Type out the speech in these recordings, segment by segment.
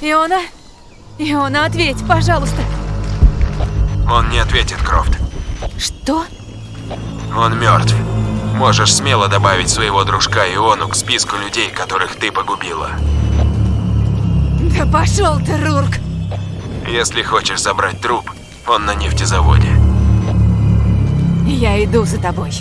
Иона? Иона, ответь, пожалуйста. Он не ответит, Крофт. Что? Он мертв. Можешь смело добавить своего дружка Иону к списку людей, которых ты погубила. Да пошел ты, Рурк! Если хочешь забрать труп, он на нефтезаводе. Я иду за тобой.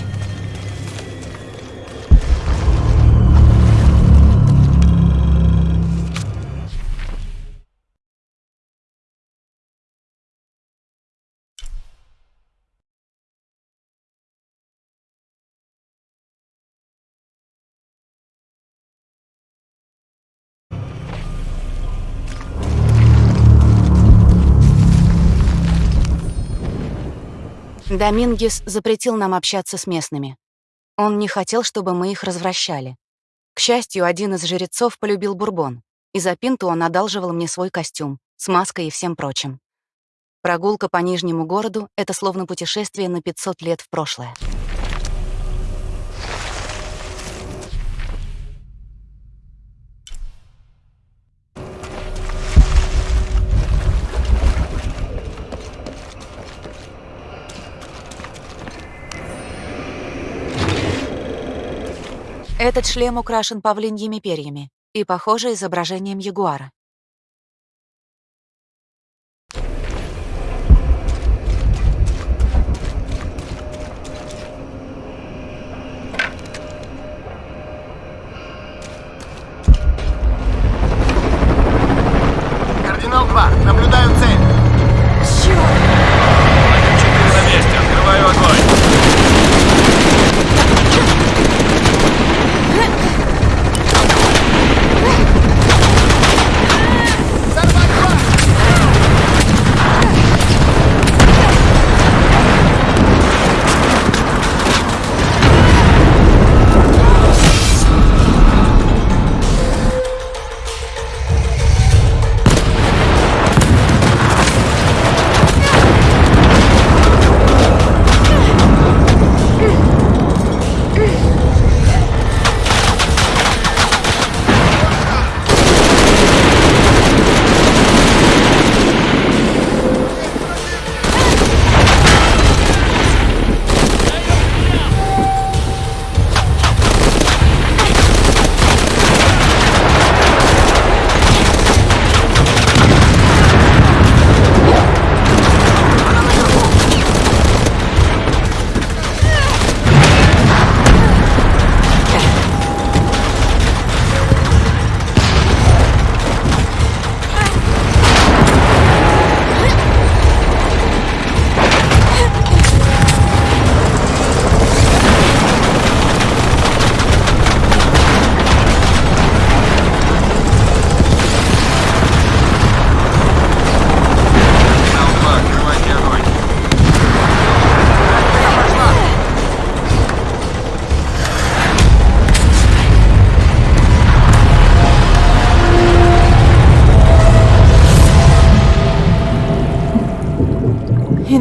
Домингес запретил нам общаться с местными. Он не хотел, чтобы мы их развращали. К счастью, один из жрецов полюбил бурбон, и за пинту он одалживал мне свой костюм, с маской и всем прочим. Прогулка по Нижнему городу — это словно путешествие на 500 лет в прошлое. Этот шлем украшен павлиньими перьями и, похоже, изображением ягуара. Кардинал 2, наблюдаю цель.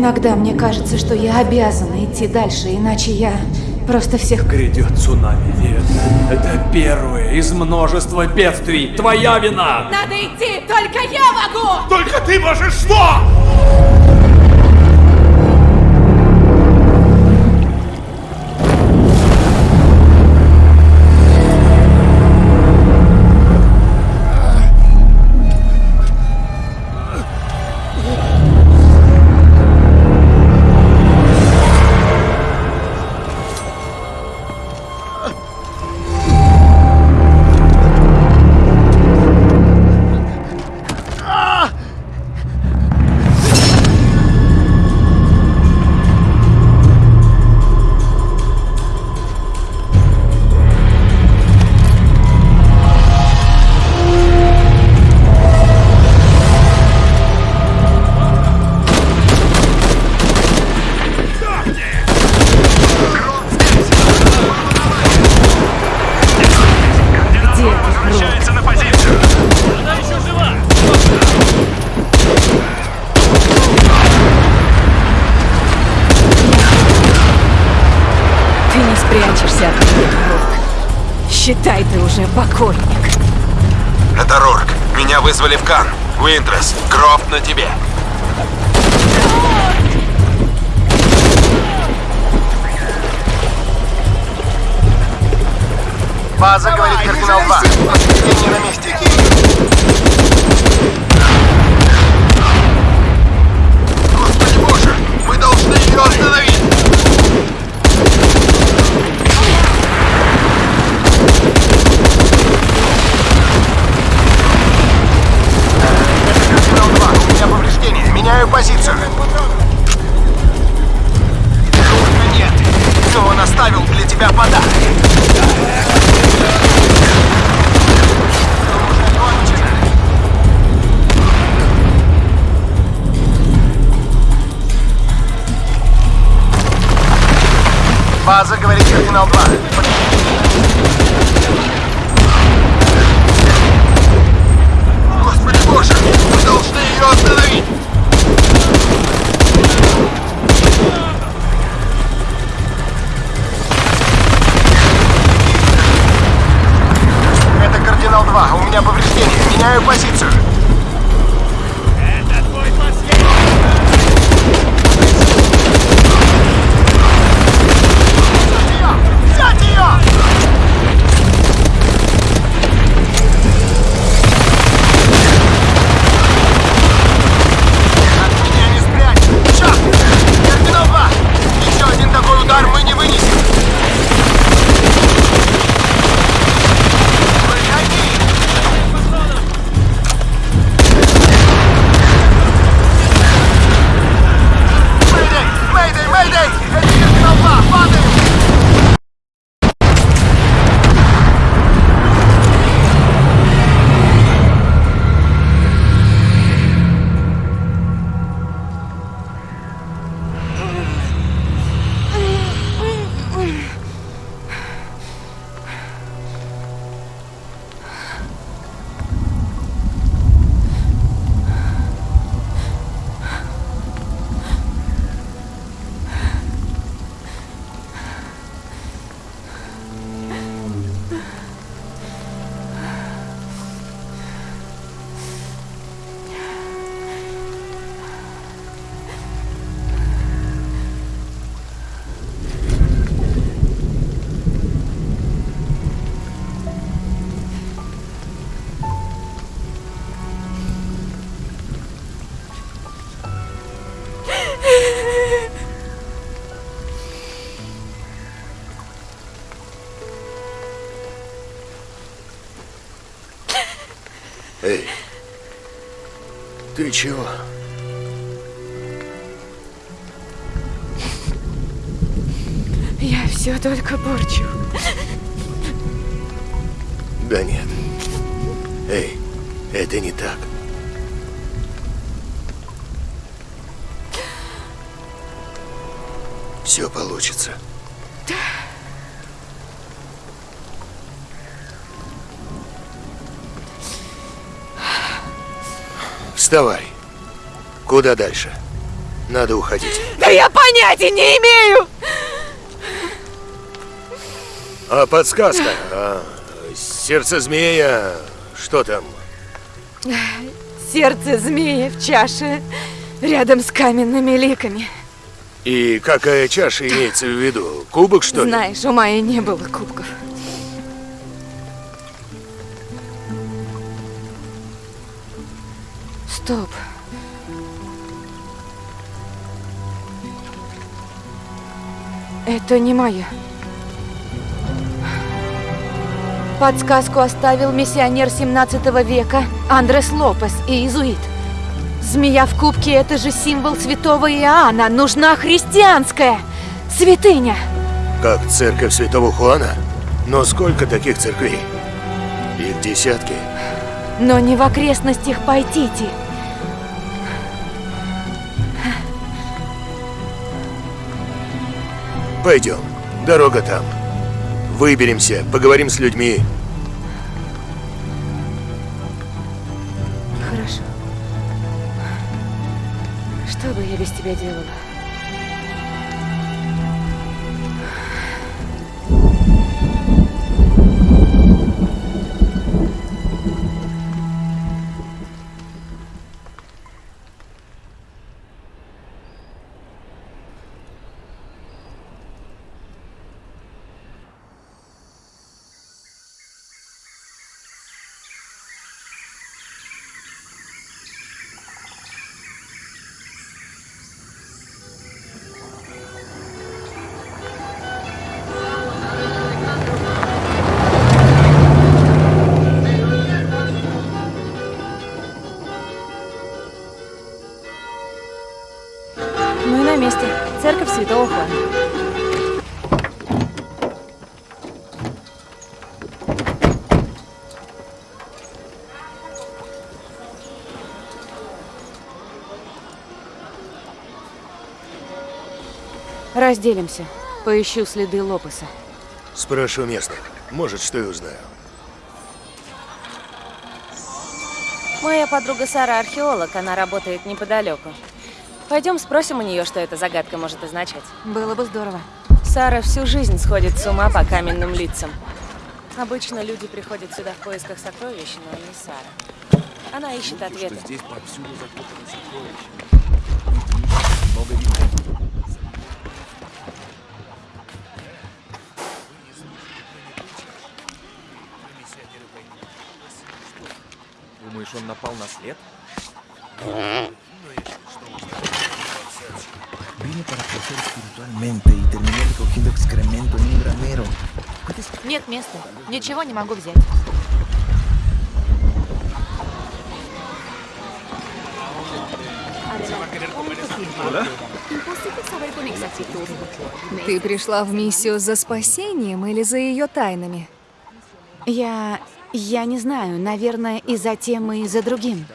Иногда мне кажется, что я обязана идти дальше, иначе я просто всех... Грядет цунами, Вет. Это первое из множества бедствий. Твоя вина! Надо идти, только я могу! Только ты можешь что? Считай, ты уже покойник. Это Рорк. Меня вызвали в Кан. Уинтрес, Крофт на тебе. База, говорит кардинал 2. Подтверждение на месте. Господи боже, мы должны ее остановить. Меняю позицию. Нужно нет. Но он оставил для тебя подарок. База, говорит кардинал 2. 2. У меня повреждение. Меняю позицию. Ты чего? Я все только порчу. Да нет. Эй, это не так. Все получится. Вставай. Куда дальше? Надо уходить. Да я понятия не имею! А подсказка? А, сердце змея. Что там? Сердце змеи в чаше рядом с каменными ликами. И какая чаша имеется в виду? Кубок, что ли? Знаешь, у Майи не было кубков. Стоп. Это не мое. Подсказку оставил миссионер 17 века Андрес Лопес и иезуит. Змея в кубке – это же символ святого Иоанна. Нужна христианская святыня. Как церковь Святого Хуана? Но сколько таких церквей? Их десятки. Но не в окрестностях Пайтити. Пойдем. Дорога там. Выберемся, поговорим с людьми. Хорошо. Что бы я без тебя делала? Разделимся. Поищу следы Лопеса. Спрошу местных. Может, что и узнаю. Моя подруга Сара археолог, она работает неподалеку. Пойдем спросим у нее, что эта загадка может означать. Было бы здорово. Сара всю жизнь сходит с ума по каменным лицам. Обычно люди приходят сюда в поисках сокровищ, но не Сара. Она ищет ответы. Здесь повсюду закопаны сокровища. Думаешь, он напал на след? Vine para crecer espiritualmente y terminé recogiendo excremento en un granero. Нет места. Ничего не могу взять. Ты пришла в миссию за спасением или за ее тайнами? Я... я не знаю. Наверное, и за тем, и за другим.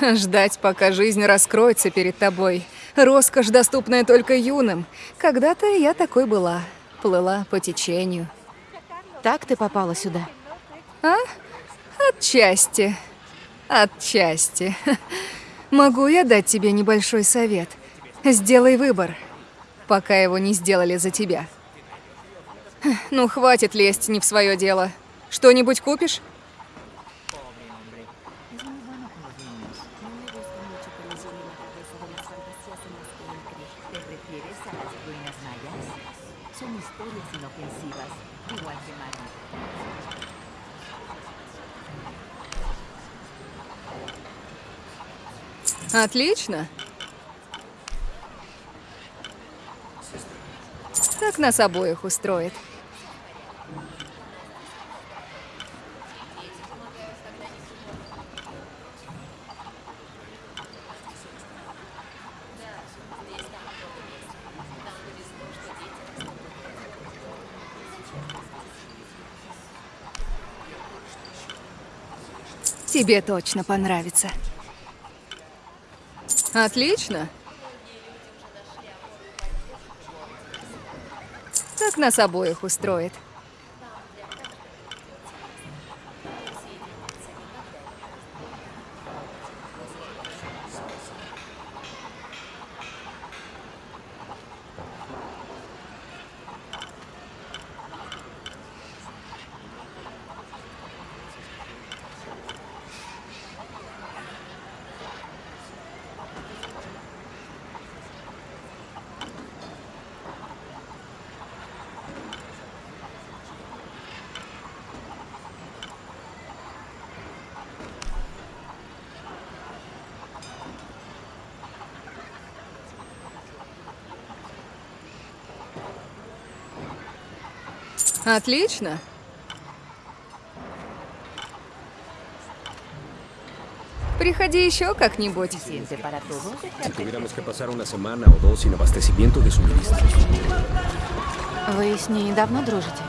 Ждать, пока жизнь раскроется перед тобой. Роскошь, доступная только юным. Когда-то я такой была. Плыла по течению. Так ты попала сюда? А? Отчасти. Отчасти. Могу я дать тебе небольшой совет? Сделай выбор, пока его не сделали за тебя. Ну, хватит лезть не в свое дело. Что-нибудь купишь? Отлично. Так нас обоих устроит. Тебе точно понравится. Отлично. Так нас обоих устроит. Отлично. Приходи еще как-нибудь. Si tuviéramos que pasar una semana o dos sin abastecimiento de suministros. Вы с ней давно дружите?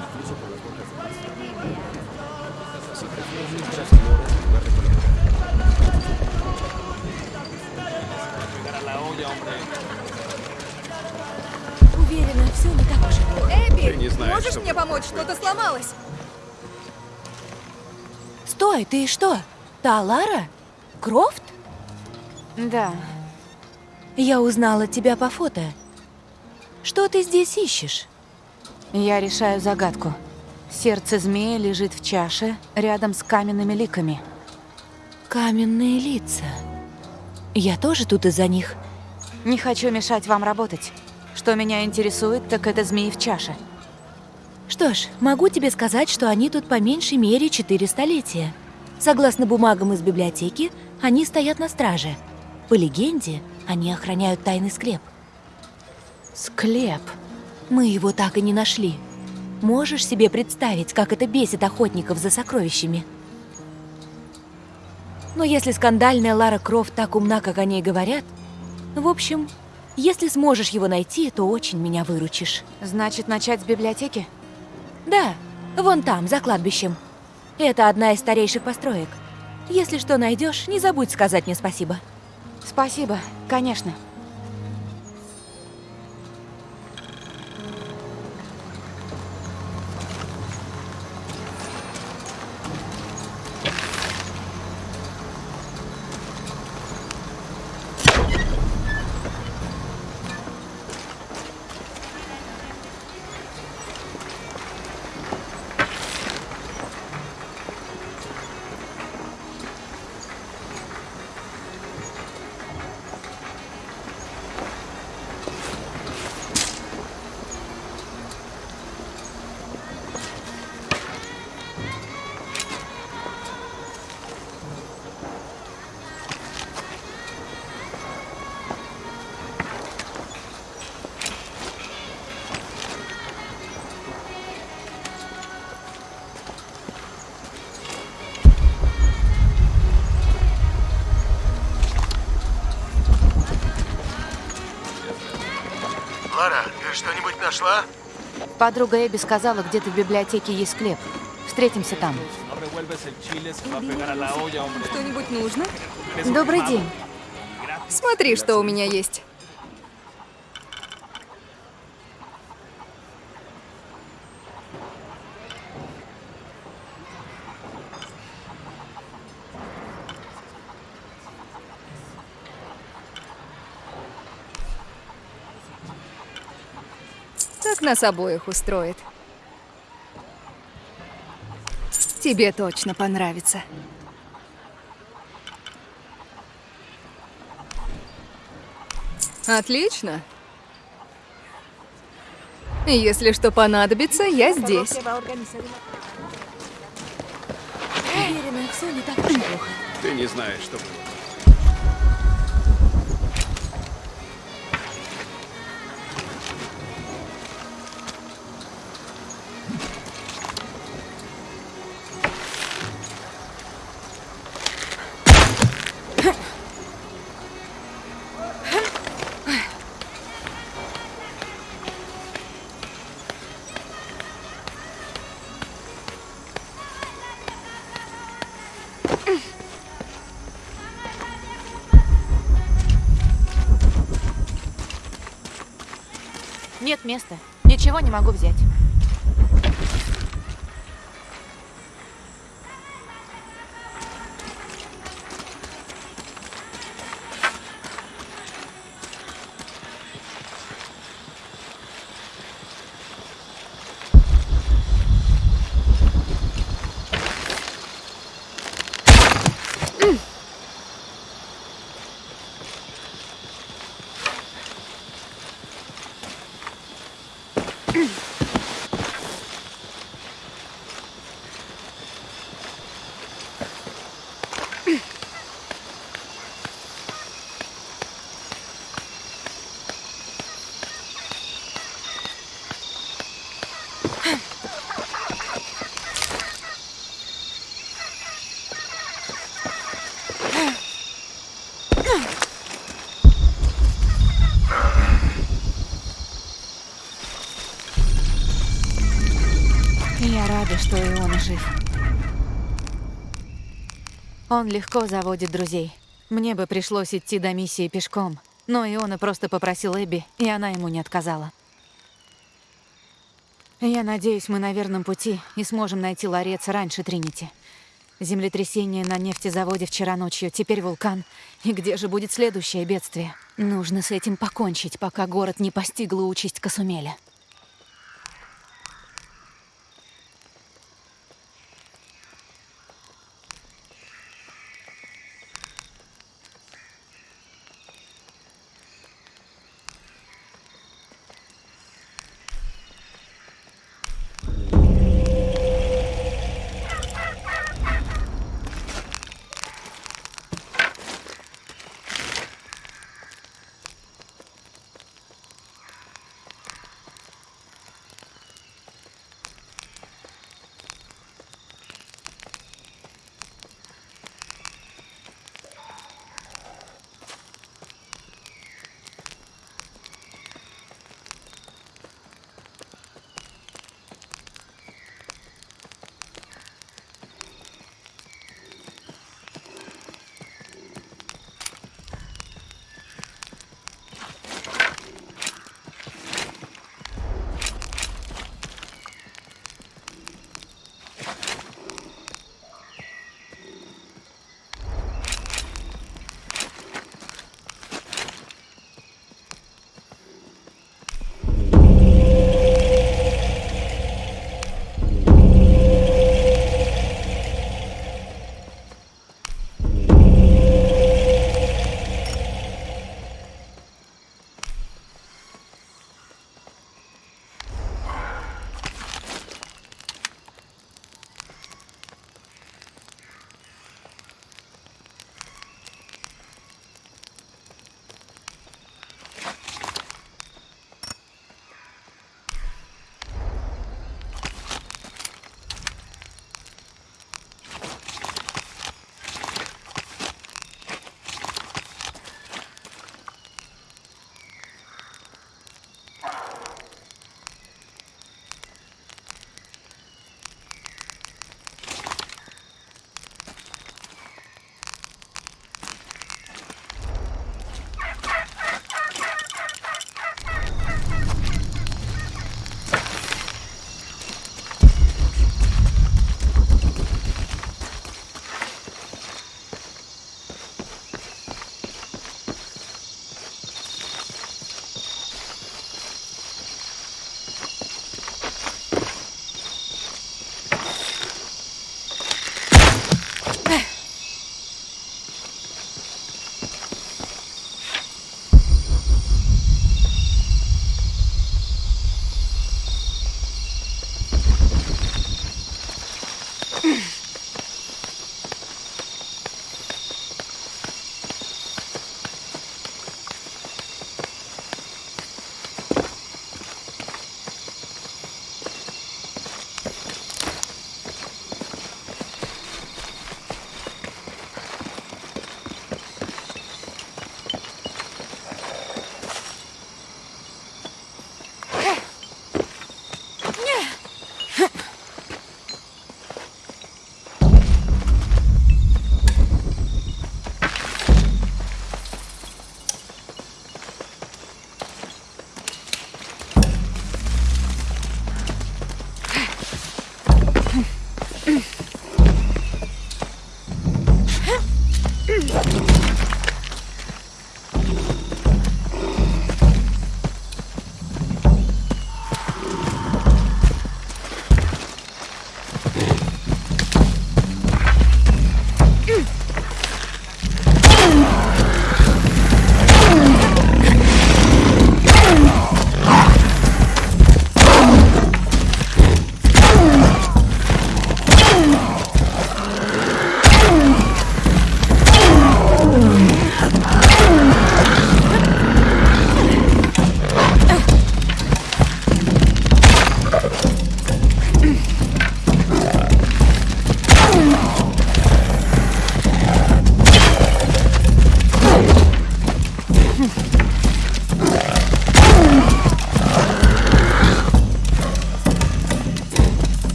Эбби, не знаешь, можешь мне помочь? Что-то сломалось. Стой, ты что? Та Лара? Крофт? Да. Я узнала тебя по фото. Что ты здесь ищешь? Я решаю загадку. Сердце змея лежит в чаше рядом с каменными ликами. Каменные лица. Я тоже тут из-за них. Не хочу мешать вам работать. Что меня интересует, так это змеи в чаше. Что ж, могу тебе сказать, что они тут по меньшей мере четыре столетия. Согласно бумагам из библиотеки, они стоят на страже. По легенде, они охраняют тайный склеп. Склеп. Мы его так и не нашли. Можешь себе представить, как это бесит охотников за сокровищами? Но если скандальная Лара Крофт так умна, как о ней говорят, в общем, Если сможешь его найти, то очень меня выручишь. Значит, начать с библиотеки? Да, вон там, за кладбищем. Это одна из старейших построек. Если что найдешь, не забудь сказать мне спасибо. Спасибо, конечно. Нашла? Подруга Эбби сказала, где-то в библиотеке есть склеп. Встретимся там. Что-нибудь нужно? Добрый день. Смотри, что у меня есть. Так нас обоих устроит. Тебе точно понравится. Отлично. Если что понадобится, я здесь. Уверена, все не так уж и плохо. Ты не знаешь, что было. Нет места. Ничего не могу взять. Я рада, что и он жив. Он легко заводит друзей. Мне бы пришлось идти до миссии пешком. Но Иона просто попросил Эбби, и она ему не отказала. Я надеюсь, мы на верном пути и сможем найти ларец раньше Тринити. Землетрясение на нефтезаводе вчера ночью, теперь вулкан. И где же будет следующее бедствие? Нужно с этим покончить, пока город не постигла участь Касумеля.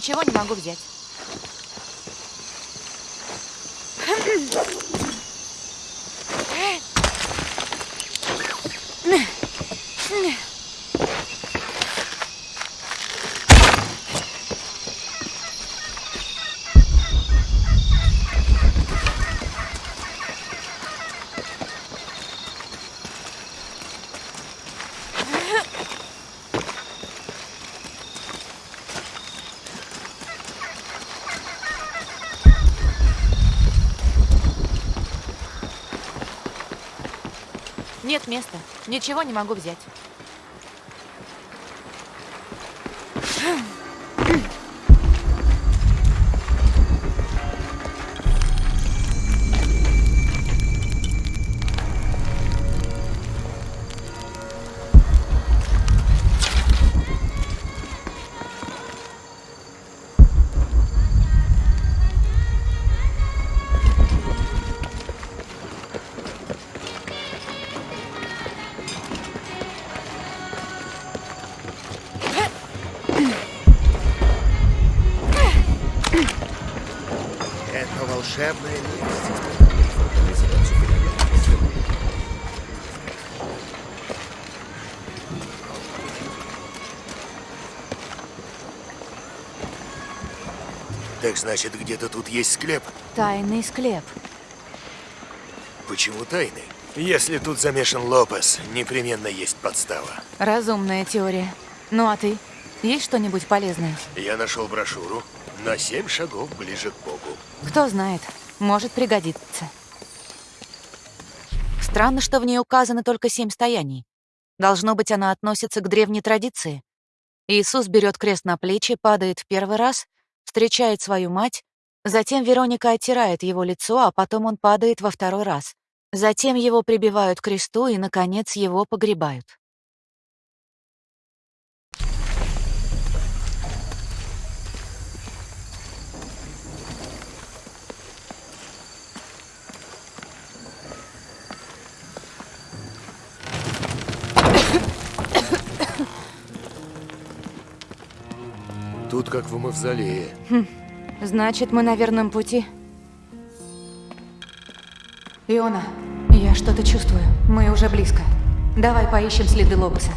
Ничего не могу взять. Нет места. Ничего не могу взять. Волшебное место. Так значит, где-то тут есть склеп. Тайный склеп. Почему тайный? Если тут замешан Лопес, непременно есть подстава. Разумная теория. Ну а ты? Есть что-нибудь полезное? Я нашел брошюру на семь шагов ближе к. Кто знает, может пригодиться. Странно, что в ней указано только семь стояний. Должно быть, она относится к древней традиции. Иисус берет крест на плечи, падает в первый раз, встречает свою мать, затем Вероника оттирает его лицо, а потом он падает во второй раз. Затем его прибивают к кресту и, наконец, его погребают. Тут как в мавзолее. Значит, мы на верном пути. Иона, я что-то чувствую. Мы уже близко. Давай поищем следы Лопеса.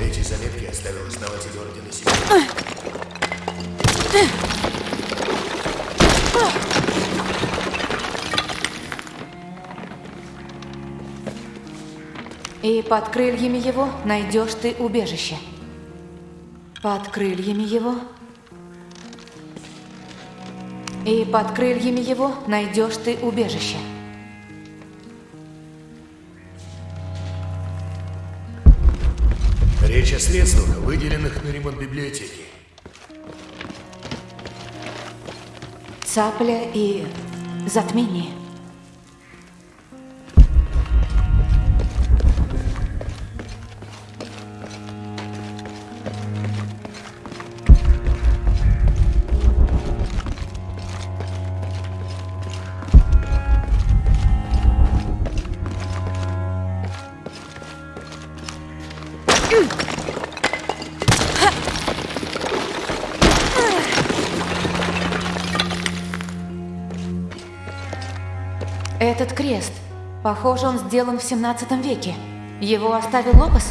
Эти заметки оставил основатель Ордена Семьи. И под крыльями его найдешь ты убежище. Под крыльями его. И под крыльями его найдешь ты убежище. Речь о средствах, выделенных на ремонт библиотеки. Цапля и затмение. Похоже, он сделан в 17 веке. Его оставил Лопес?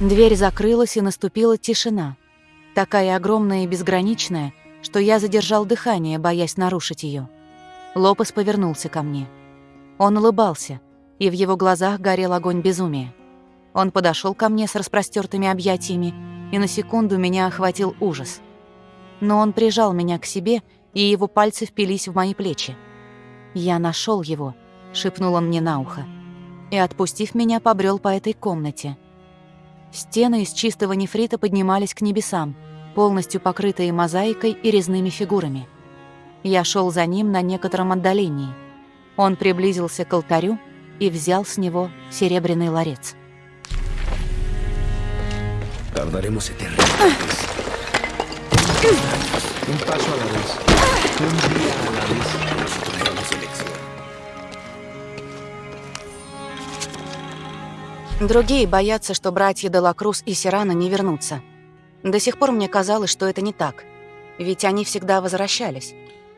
Дверь закрылась, и наступила тишина. Такая огромная и безграничная, что я задержал дыхание, боясь нарушить ее. Лопес повернулся ко мне. Он улыбался, и в его глазах горел огонь безумия. Он подошел ко мне с распростертыми объятиями, и на секунду меня охватил ужас. Но он прижал меня к себе, и его пальцы впились в мои плечи. «Я нашел его», — шепнул он мне на ухо, и, отпустив меня, побрел по этой комнате. Стены из чистого нефрита поднимались к небесам, полностью покрытые мозаикой и резными фигурами. Я шел за ним на некотором отдалении. Он приблизился к алтарю и взял с него серебряный ларец. Tardaremos eternamente. Un paso a la vez. Un día a la vez. Tenemos elección. Другие боятся, что братья Делакрус и Сирана не вернутся. До сих пор мне казалось, что это не так. Ведь они всегда возвращались.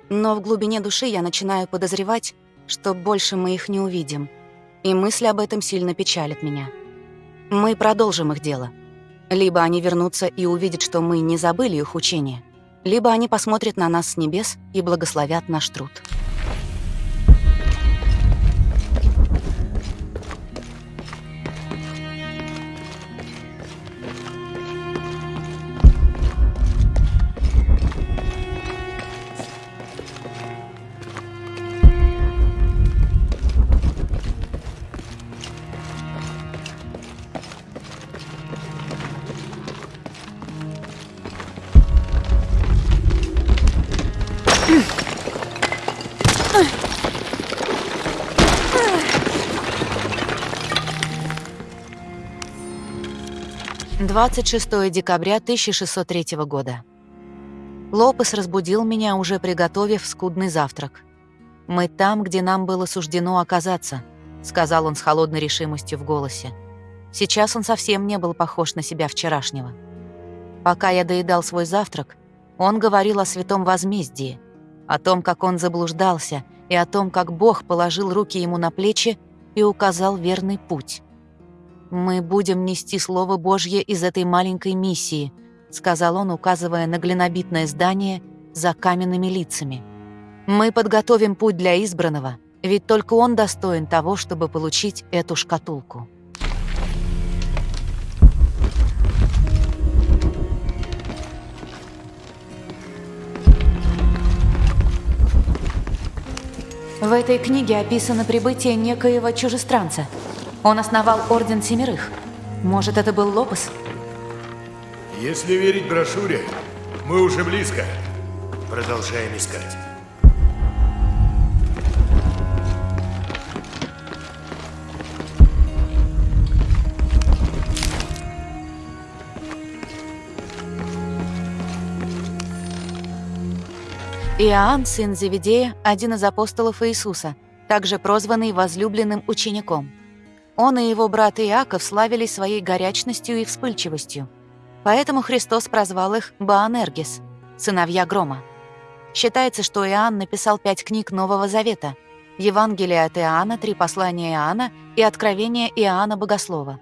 Но в глубине души я начинаю подозревать, что больше мы их не увидим. И мысль об этом сильно печалит меня. Мы продолжим их дело. Либо они вернутся и увидят, что мы не забыли их учение, либо они посмотрят на нас с небес и благословят наш труд. Двадцать шестое декабря 1603 года. Лопес разбудил меня, уже приготовив скудный завтрак. «Мы там, где нам было суждено оказаться», — сказал он с холодной решимостью в голосе. Сейчас он совсем не был похож на себя вчерашнего. Пока я доедал свой завтрак, он говорил о святом возмездии, о том, как он заблуждался, и о том, как Бог положил руки ему на плечи и указал верный путь. «Мы будем нести Слово Божье из этой маленькой миссии», сказал он, указывая на глинобитное здание за каменными лицами. «Мы подготовим путь для избранного, ведь только он достоин того, чтобы получить эту шкатулку». В этой книге описано прибытие некоего чужестранца. Он основал Орден Семерых. Может, это был Лопес? Если верить брошюре, мы уже близко. Продолжаем искать. Иоанн, сын Зеведея, один из апостолов Иисуса, также прозванный возлюбленным учеником. Он и его брат Иаков славились своей горячностью и вспыльчивостью. Поэтому Христос прозвал их Баанергис, сыновья грома. Считается, что Иоанн написал пять книг Нового Завета – Евангелие от Иоанна, три послания Иоанна и Откровение Иоанна Богослова.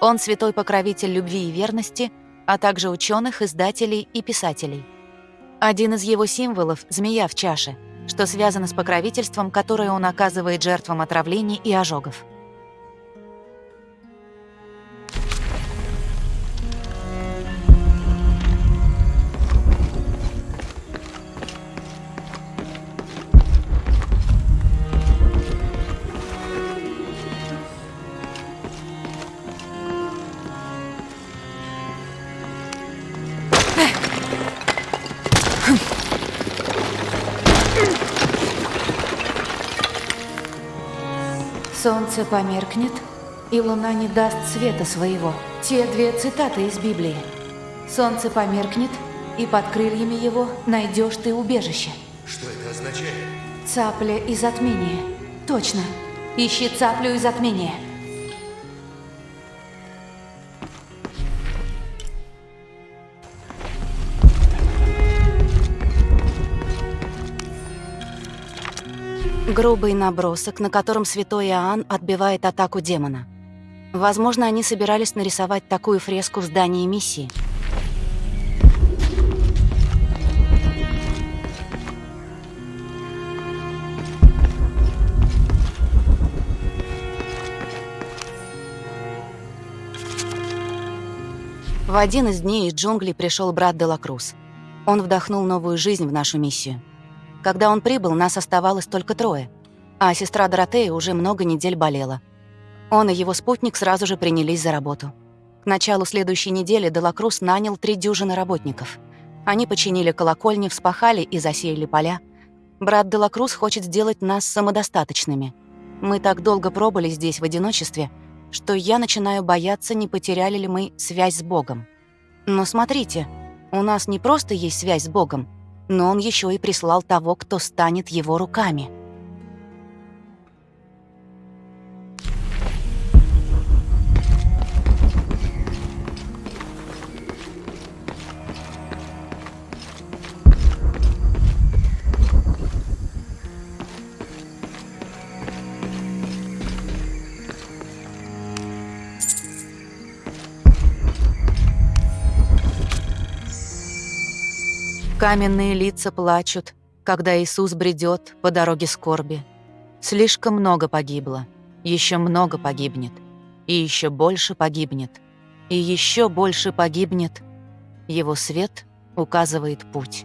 Он святой покровитель любви и верности, а также ученых, издателей и писателей. Один из его символов – змея в чаше, что связано с покровительством, которое он оказывает жертвам отравлений и ожогов. Солнце померкнет, и луна не даст света своего. Те две цитаты из Библии. Солнце померкнет, и под крыльями его найдешь ты убежище. Что это означает? Цапля и затмение. Точно. Ищи цаплю и затмение. Грубый набросок, на котором святой Иоанн отбивает атаку демона. Возможно, они собирались нарисовать такую фреску в здании миссии. В один из дней из джунглей пришел брат Делакрус. Он вдохнул новую жизнь в нашу миссию. Когда он прибыл, нас оставалось только трое, а сестра Доротея уже много недель болела. Он и его спутник сразу же принялись за работу. К началу следующей недели Делакрус нанял три дюжины работников. Они починили колокольни, вспахали и засеяли поля. Брат Делакрус хочет сделать нас самодостаточными. Мы так долго пробыли здесь в одиночестве, что я начинаю бояться, не потеряли ли мы связь с Богом. Но смотрите, у нас не просто есть связь с Богом, но он еще и прислал того, кто станет его руками. Каменные лица плачут, когда Иисус бредет по дороге скорби. Слишком много погибло, еще много погибнет, и еще больше погибнет, и еще больше погибнет. Его свет указывает путь.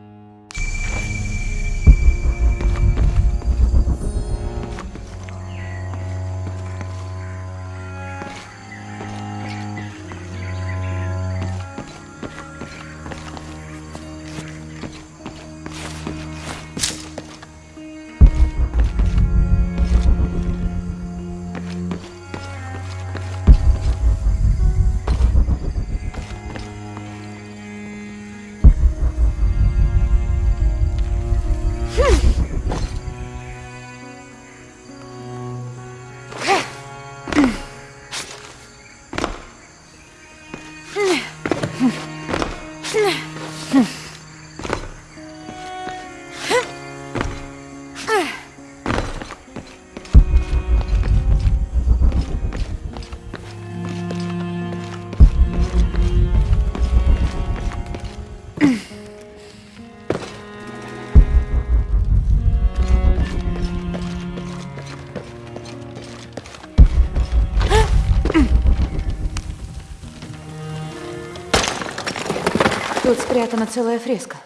Спрятана целая фреска.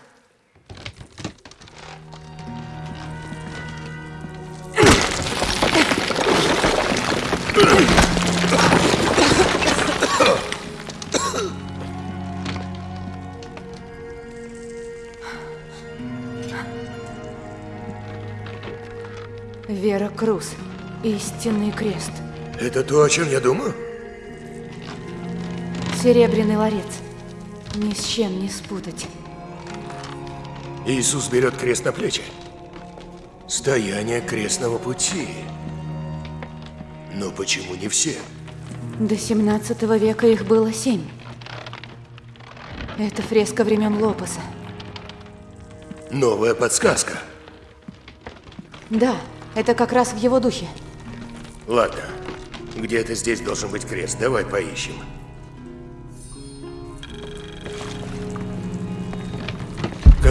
Вера Круз. Истинный крест. Это то, о чем я думаю? Серебряный ларец. Ни с чем не спутать. Иисус берет крест на плечи. Стояние крестного пути. Но почему не все? До 17 века их было семь. Это фреска времен Лопеса. Новая подсказка. Да, это как раз в его духе. Ладно, где-то здесь должен быть крест. Давай поищем.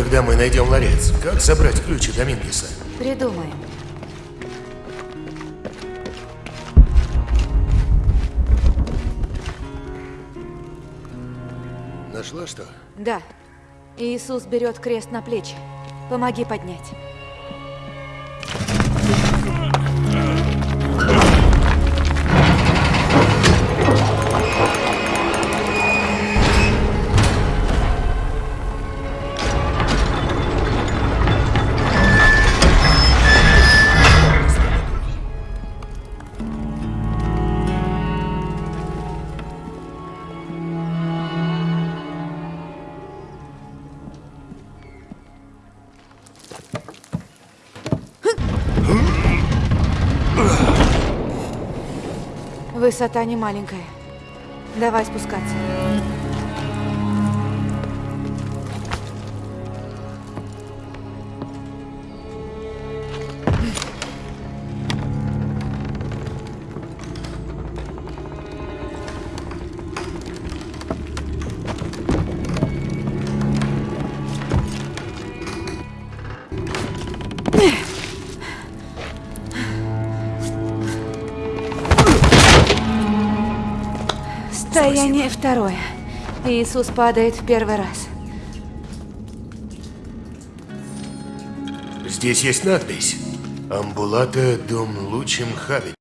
Когда мы найдем ларец, как забрать ключи Домингеса? Придумаем. Нашла что? Да. Иисус берет крест на плечи. Помоги поднять. Высота не маленькая. Давай спускаться. Стояние второе. Иисус падает в первый раз. Здесь есть надпись. Амбулата дом лучим хабит.